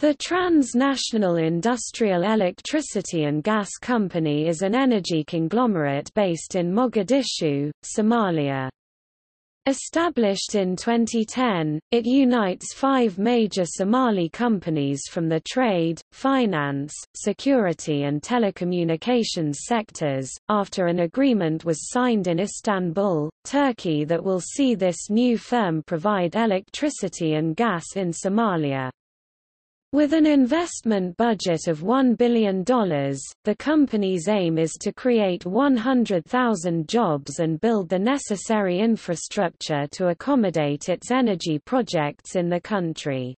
The Transnational Industrial Electricity and Gas Company is an energy conglomerate based in Mogadishu, Somalia. Established in 2010, it unites five major Somali companies from the trade, finance, security and telecommunications sectors, after an agreement was signed in Istanbul, Turkey that will see this new firm provide electricity and gas in Somalia. With an investment budget of $1 billion, the company's aim is to create 100,000 jobs and build the necessary infrastructure to accommodate its energy projects in the country.